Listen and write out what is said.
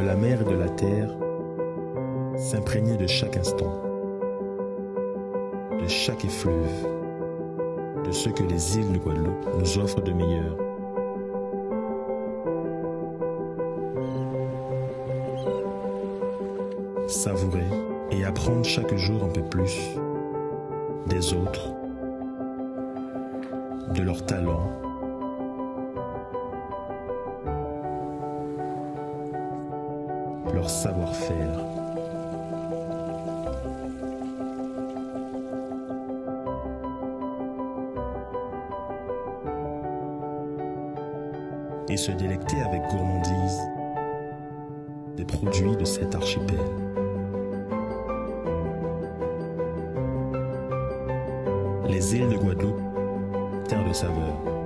de la mer et de la terre, s'imprégner de chaque instant, de chaque effluve, de ce que les îles de Guadeloupe nous offrent de meilleur. Savourer et apprendre chaque jour un peu plus des autres, de leurs talents, leur savoir-faire. Et se délecter avec gourmandise des produits de cet archipel. Les îles de Guadeloupe, terre de saveur.